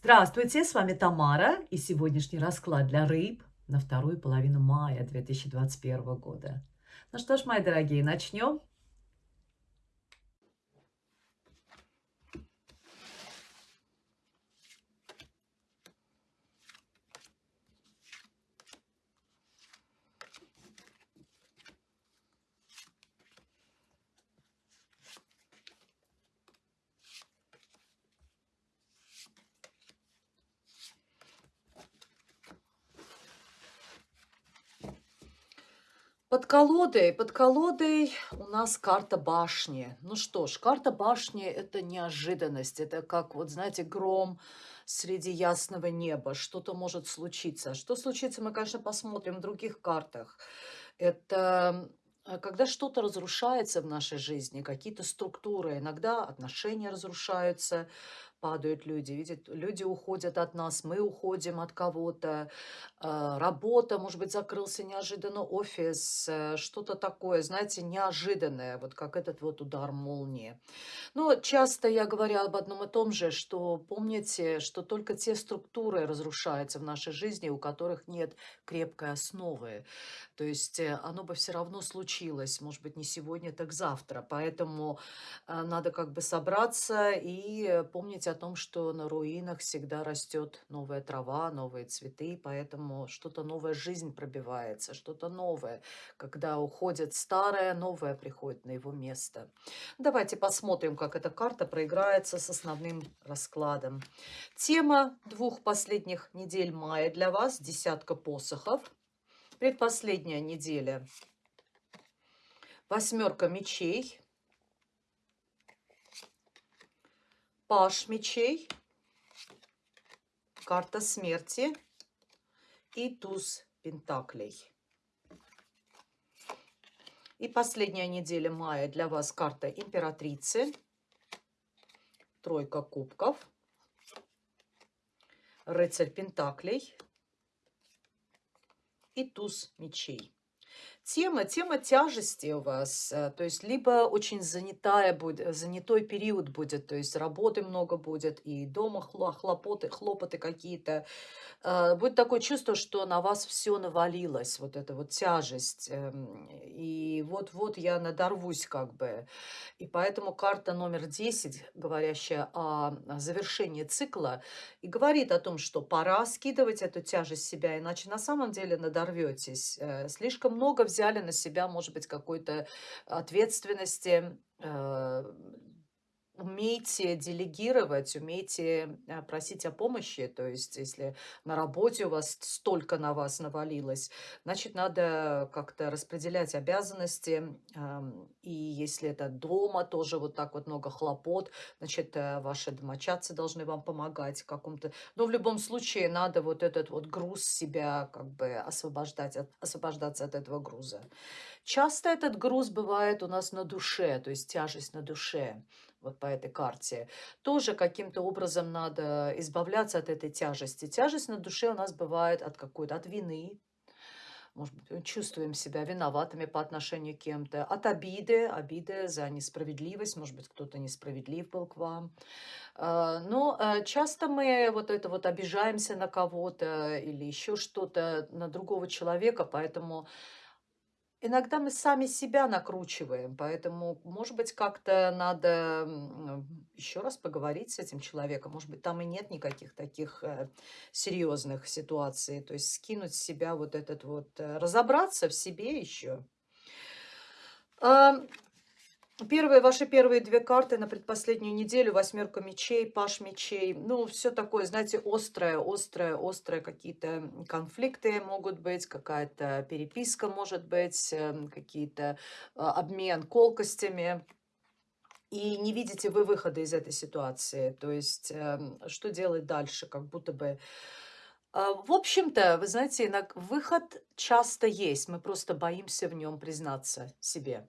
Здравствуйте, с вами Тамара и сегодняшний расклад для рыб на вторую половину мая 2021 года. Ну что ж, мои дорогие, начнем. Под колодой, под колодой у нас карта башни. Ну что ж, карта башни – это неожиданность. Это как, вот знаете, гром среди ясного неба. Что-то может случиться. Что случится, мы, конечно, посмотрим в других картах. Это э, когда что-то разрушается в нашей жизни, какие-то структуры, иногда отношения разрушаются, падают люди, видят, люди уходят от нас, мы уходим от кого-то, а, работа, может быть, закрылся неожиданно офис, э, что-то такое, знаете, неожиданное, вот как этот вот удар молнии. Но часто я говорю об одном и том же, что помните, что только те структуры разрушаются в нашей жизни, у которых нет крепкой основы. То есть э, оно бы все равно случилось, может быть, не сегодня, так завтра. Поэтому э, надо как бы собраться и помнить о том, что на руинах всегда растет новая трава, новые цветы, поэтому что-то новая жизнь пробивается, что-то новое. Когда уходит старое, новое приходит на его место. Давайте посмотрим, как эта карта проиграется с основным раскладом. Тема двух последних недель мая для вас – десятка посохов. Предпоследняя неделя – восьмерка мечей – Паш мечей, карта смерти и туз пентаклей. И последняя неделя мая для вас карта императрицы, тройка кубков, рыцарь пентаклей. И туз мечей тема, тема тяжести у вас, э, то есть либо очень занятая будет, занятой период будет, то есть работы много будет, и дома хлопоты, хлопоты какие-то. Э, будет такое чувство, что на вас все навалилось, вот эта вот тяжесть, эм, и вот-вот я надорвусь как бы. И поэтому карта номер 10, говорящая о завершении цикла, и говорит о том, что пора скидывать эту тяжесть себя, иначе на самом деле надорветесь. Э, слишком много взяли взяли на себя, может быть, какой-то ответственности, э, умейте делегировать, умейте э, просить о помощи. То есть, если на работе у вас столько на вас навалилось, значит, надо как-то распределять обязанности. И если это дома, тоже вот так вот много хлопот, значит, э, ваши домочадцы должны вам помогать каком-то... Но в любом случае надо вот этот вот груз себя как бы освобождать, освобождаться от этого груза. Часто этот груз бывает у нас на душе, то есть тяжесть на душе вот по этой карте, тоже каким-то образом надо избавляться от этой тяжести. Тяжесть на душе у нас бывает от какой-то, от вины, может быть, чувствуем себя виноватыми по отношению к кем-то, от обиды, обиды за несправедливость, может быть, кто-то несправедлив был к вам. А, но э, часто мы вот это вот обижаемся на кого-то или еще что-то, на другого человека, поэтому Иногда мы сами себя накручиваем, поэтому, может быть, как-то надо еще раз поговорить с этим человеком. Может быть, там и нет никаких таких э, серьезных ситуаций. То есть скинуть с себя вот этот вот, э, разобраться в себе еще. Первые, ваши первые две карты на предпоследнюю неделю, восьмерка мечей, паш мечей, ну, все такое, знаете, острое, острое, острое, какие-то конфликты могут быть, какая-то переписка может быть, эм, какие-то а, обмен колкостями, и не видите вы выхода из этой ситуации, то есть эм, что делать дальше, как будто бы... А, в общем-то, вы знаете, выход часто есть, мы просто боимся в нем признаться себе.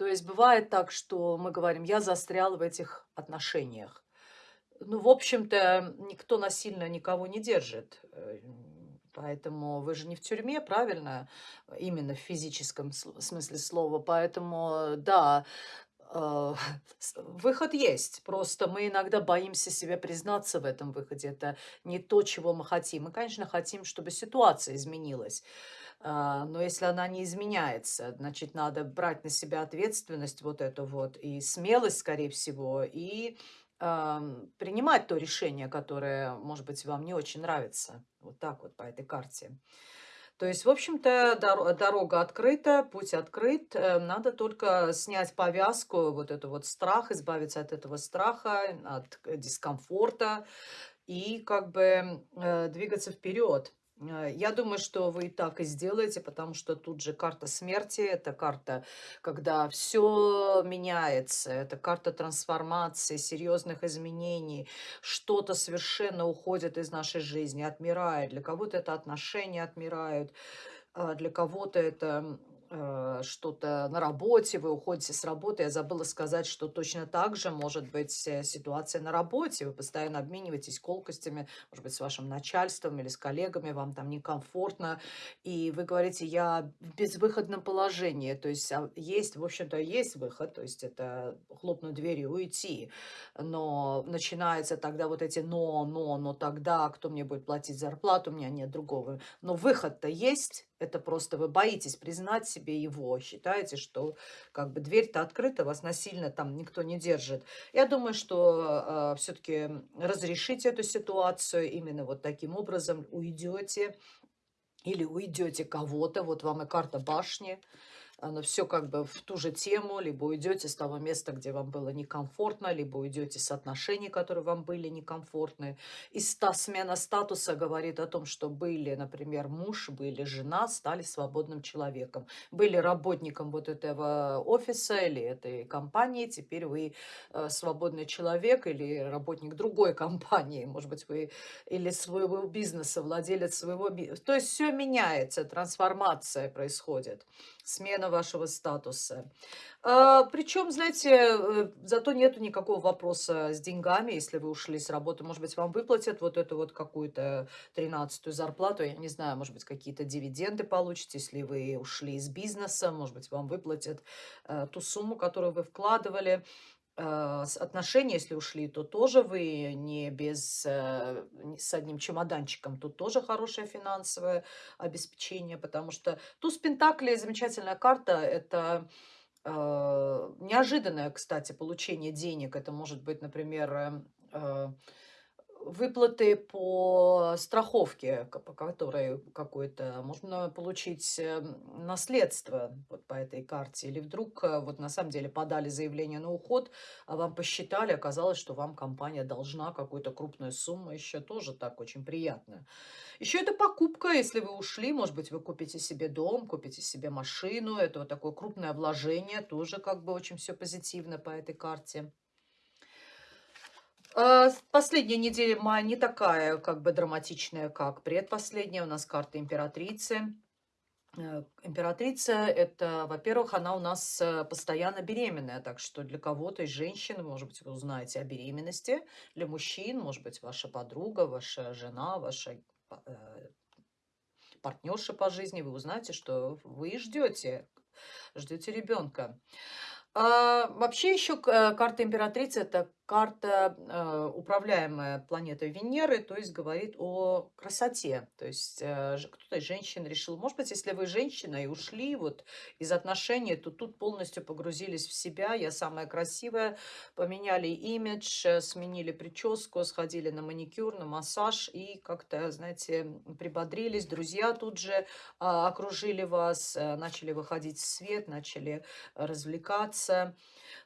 То есть бывает так, что мы говорим, я застрял в этих отношениях. Ну, в общем-то, никто насильно никого не держит. Э, поэтому вы же не в тюрьме, правильно? Именно в физическом смысле слова. Поэтому, да, с выход есть, просто мы иногда боимся себе признаться в этом выходе. Это не то, чего мы хотим. Мы, конечно, хотим, чтобы ситуация изменилась, но если она не изменяется, значит, надо брать на себя ответственность вот эту вот и смелость, скорее всего, и, принимать то решение, которое, может быть, вам не очень нравится. Вот так вот по этой карте. То есть, в общем-то, доро дорога открыта, путь открыт. Э, надо только снять повязку, вот эту вот страх, избавиться от этого страха, от к дискомфорта и как бы, э, двигаться вперед. Э, я думаю, что вы так и сделаете, потому что тут же карта смерти. Это карта, когда все меняется. Это карта трансформации, серьезных изменений. Что-то совершенно уходит из нашей жизни, отмирает. Для кого-то это отношения отмирают, а для кого-то это что-то на работе, вы уходите с работы. Я забыла сказать, что точно так же может быть э, ситуация на работе. Вы постоянно обмениваетесь колкостями, может быть, с вашим начальством или с коллегами, вам там некомфортно. И вы говорите, я в безвыходном положении. То есть а, есть, в общем-то, есть выход, то есть это хлопнуть дверью и уйти. Но начинается тогда вот эти но, но, но тогда, кто мне будет платить зарплату, у меня нет другого. Но выход-то есть, это просто вы боитесь признать себе его, считаете, что как бы дверь-то открыта, вас насильно там никто не держит. Я думаю, что э, все-таки разрешите эту ситуацию, именно вот таким образом уйдете или уйдете кого-то, вот вам и карта башни, оно все как бы в ту же тему, либо уйдете с того места, где вам было некомфортно, либо уйдете с отношений, которые вам были некомфортны. И ста, смена статуса говорит о том, что были, например, муж, были жена, стали свободным человеком. Были работником вот этого офиса или этой компании, теперь вы э, свободный человек или работник другой компании, может быть, вы или своего бизнеса, владелец своего бизнеса. То есть все меняется, трансформация происходит смена вашего статуса. А, причем, знаете, э, зато нету никакого вопроса с деньгами, если вы ушли с работы. Может быть, вам выплатят вот эту вот какую-то тринадцатую зарплату, я не знаю, может быть, какие-то дивиденды получите, если вы ушли из бизнеса, может быть, вам выплатят э, ту сумму, которую вы вкладывали. Э, отношения, если ушли, то тоже вы не без, э, с одним чемоданчиком. Тут тоже хорошее финансовое обеспечение, потому что туз Пентаклей замечательная карта. Это э, неожиданное, кстати, получение денег. Это может быть, например, э, э выплаты по страховке, по которой какое-то можно получить эм, наследство по этой карте. Или вдруг э, вот на самом деле подали заявление на уход, а вам посчитали, оказалось, что вам компания должна какую-то крупную сумму, еще тоже так очень приятно. Еще это покупка, если вы ушли, может быть, вы купите себе дом, купите себе машину, это вот такое крупное вложение, тоже как бы очень все позитивно по этой карте. А, последняя неделя мая не такая, как бы, драматичная, как предпоследняя. У нас карта императрицы. Э, императрица, это, во-первых, она у нас э, постоянно беременная, так что для кого-то из женщин, может быть, вы узнаете о беременности, для мужчин, может быть, ваша подруга, ваша жена, ваша э, партнерша по жизни, вы узнаете, что вы ждете, ждете ребенка. А, вообще еще карта императрицы– это карта, э, управляемая планетой Венеры, то есть говорит о красоте. То есть э, кто-то из женщин решил, может быть, если вы женщина и ушли вот из отношений, то тут полностью погрузились в себя, я самая красивая, поменяли имидж, э, сменили прическу, сходили на маникюр, на массаж и как-то, знаете, прибодрились. Друзья тут же а, окружили вас, начали выходить в свет, начали развлекаться.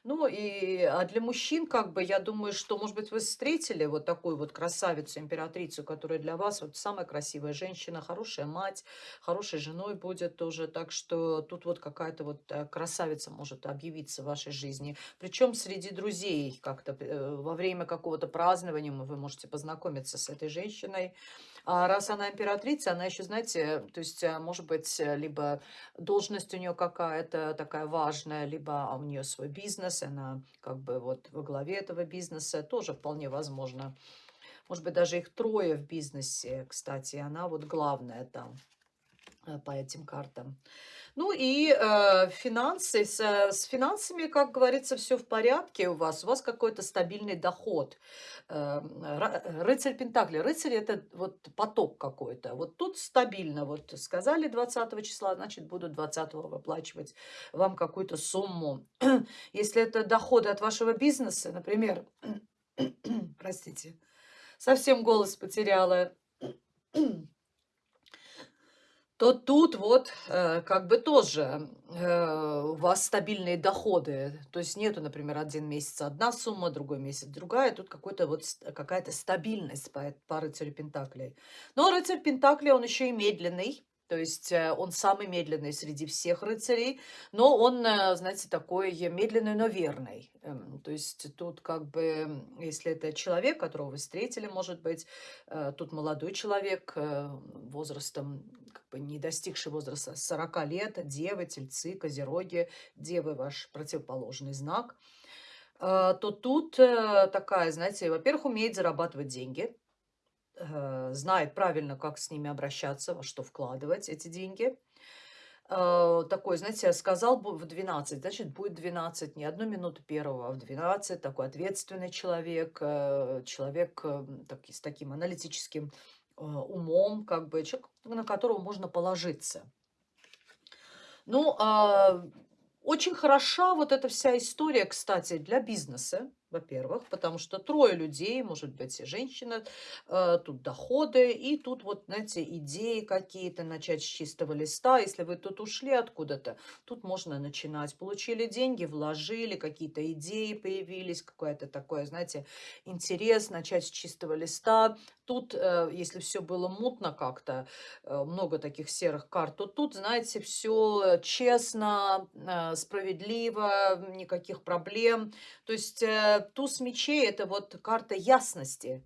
Ну и а для мужчин, как бы, я думаю, что, может быть, вы встретили вот такую вот красавицу, императрицу, которая для вас вот самая красивая женщина, хорошая мать, хорошей женой будет тоже. Так что тут вот какая-то вот э, красавица может объявиться в вашей жизни. Причем среди друзей как-то э, во время какого-то празднования вы можете познакомиться с этой женщиной. А раз она императрица, она еще, знаете, то есть, э, может быть, либо должность у нее какая-то такая важная, либо у нее свой бизнес, она как бы вот во главе этого бизнеса, тоже вполне возможно. Может быть, даже их трое в бизнесе, кстати, она вот главная там. Э, по этим картам. Ну и э, финансы. С, э, с финансами, как говорится, все в порядке у вас. У вас какой-то стабильный доход. Э, рыцарь Пентакли. Рыцарь это вот поток какой-то. Вот тут стабильно. Вот сказали 20 числа, значит будут 20 выплачивать вам какую-то сумму. Если это доходы от вашего бизнеса, например, простите, совсем голос потеряла то тут вот э, как бы тоже э, у вас стабильные доходы. То есть нету, например, один месяц одна сумма, другой месяц другая. Тут какой-то вот какая-то стабильность по, по рыцарю Пентаклей. Но рыцарь Пентаклей, он еще и медленный. То есть э, он самый медленный среди всех рыцарей, но он, э, знаете, такой медленный, но верный. Эм, то есть тут как бы, если это человек, которого вы встретили, может быть, э, тут молодой человек возрастом, как бы не достигший возраста 40 лет, девы, тельцы, козероги, девы ваш противоположный знак, то тут такая, знаете, во-первых, умеет зарабатывать деньги, знает правильно, как с ними обращаться, во что вкладывать эти деньги. Э, такой, знаете, сказал в 12, значит, будет 12, не одну минуту первого, а в 12. Такой ответственный человек, э, человек так, с таким аналитическим умом, как бы человек, на которого можно положиться. Ну, а, очень хороша вот эта вся история, кстати, для бизнеса во-первых, потому что трое людей, может быть, женщина, э, тут доходы, и тут вот, знаете, идеи какие-то, начать с чистого листа. Если вы тут ушли откуда-то, тут можно начинать. Получили деньги, вложили, какие-то идеи появились, какое-то такое, знаете, интерес, начать с чистого листа. Тут, э, если все было мутно как-то, э, много таких серых карт, то тут, знаете, все честно, э, справедливо, никаких проблем. То есть туз мечей – это вот карта ясности,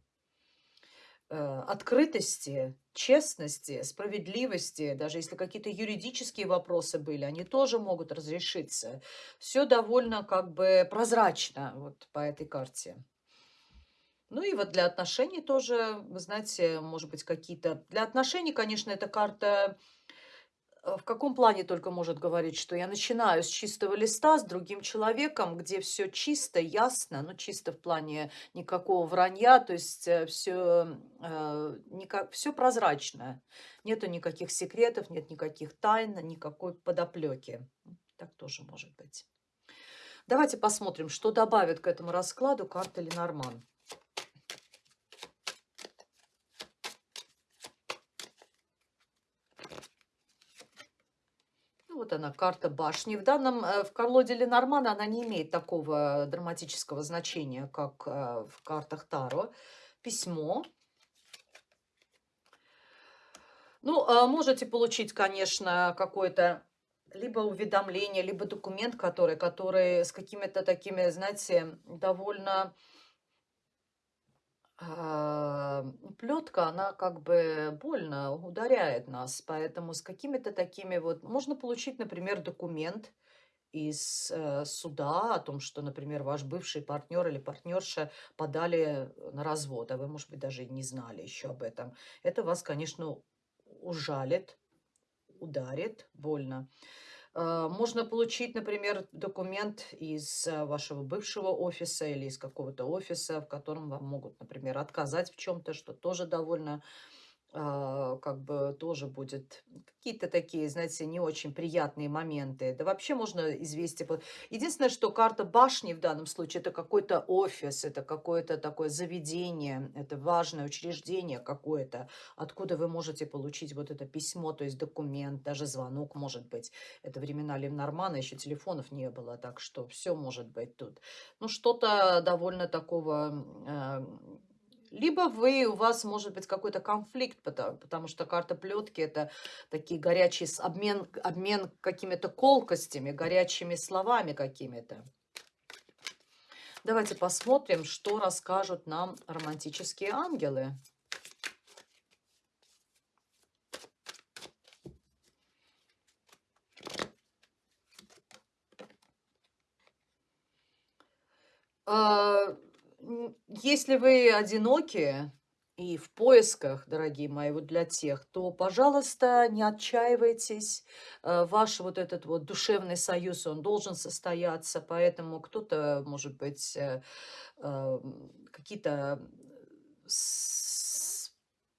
открытости, честности, справедливости. Даже если какие-то юридические вопросы были, они тоже могут разрешиться. Все довольно как бы прозрачно вот по этой карте. Ну и вот для отношений тоже, вы знаете, может быть, какие-то... Для отношений, конечно, эта карта Э, в каком плане только может говорить, что я начинаю с чистого листа с другим человеком, где все чисто, ясно, ну чисто в плане никакого вранья, то есть все, э, никак, все прозрачно, нету никаких секретов, нет никаких тайн, никакой подоплеки. Так тоже может быть. Давайте посмотрим, что добавит к этому раскладу карта Ленорман. Вот она, карта башни. В данном, э, в колоде Ленормана она не имеет такого драматического значения, как э, в картах Таро. Письмо. Ну, а можете получить, конечно, какое-то либо уведомление, либо документ, который, который с какими-то такими, знаете, довольно плетка, она как бы больно ударяет нас, поэтому с какими-то такими вот... Можно получить, например, документ из э, суда о том, что, например, ваш бывший партнер или партнерша подали на развод, а вы, может быть, даже не знали еще об этом. Это вас, конечно, ужалит, ударит больно. А, можно получить, например, документ из а, вашего бывшего офиса или из какого-то офиса, в котором вам могут, например, отказать в чем-то, что тоже довольно как бы тоже будет какие-то такие, знаете, не очень приятные моменты. Да вообще можно известие... Единственное, что карта башни в данном случае, это какой-то офис, это какое-то такое заведение, это важное учреждение какое-то, откуда вы можете получить вот это письмо, то есть документ, даже звонок может быть. Это времена Ленормана, еще телефонов не было, так что все может быть тут. Ну, что-то довольно такого э, либо вы, у вас может быть какой-то конфликт, потому, потому что карта плетки это такие горячие обмен, обмен какими-то колкостями, горячими словами какими-то. Давайте посмотрим, что расскажут нам романтические ангелы. Uh если вы одиноки, и в поисках, дорогие мои, вот для тех, то, пожалуйста, не отчаивайтесь. Э, ваш вот этот вот душевный союз, он должен состояться, поэтому кто-то, может быть, э, э, какие-то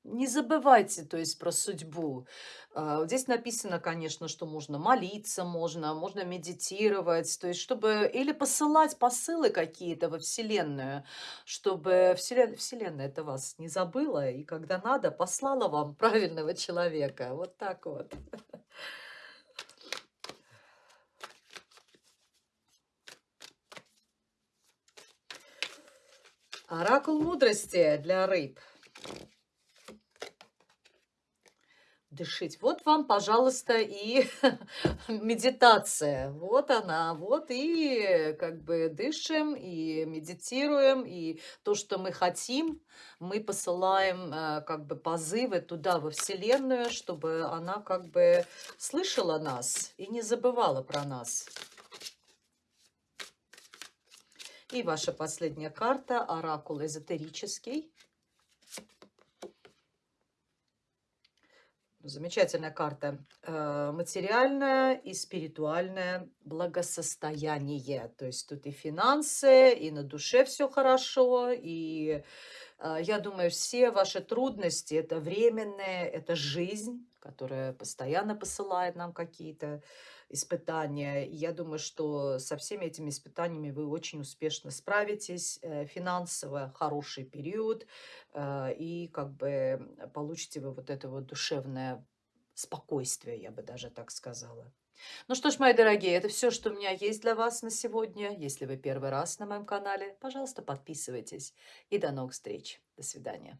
не забывайте, то есть, про судьбу. А, здесь написано, конечно, что можно молиться, можно, можно медитировать, то есть, чтобы или посылать посылы какие-то во Вселенную, чтобы Вселен... Вселенная это вас не забыла, и когда надо, послала вам правильного человека. Вот так вот. Оракул мудрости для рыб. Дышить. Вот вам, пожалуйста, и медитация. Вот она. Вот и как бы дышим, и медитируем, и то, что мы хотим, мы посылаем э, как бы позывы туда, во Вселенную, чтобы она как бы слышала нас и не забывала про нас. И ваша последняя карта, оракул эзотерический. Замечательная карта. Э, материальное и спиритуальное благосостояние. То есть тут и финансы, и на душе все хорошо, и э, я думаю, все ваши трудности – это временные, это жизнь, которая постоянно посылает нам какие-то испытания. я думаю, что со всеми этими испытаниями вы очень успешно справитесь. Э, финансово хороший период. Э, и как бы получите вы вот это вот душевное спокойствие, я бы даже так сказала. Ну что ж, мои дорогие, это все, что у меня есть для вас на сегодня. Если вы первый раз на моем канале, пожалуйста, подписывайтесь. И до новых встреч. До свидания.